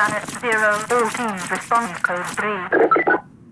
Planet Zero, response code 3.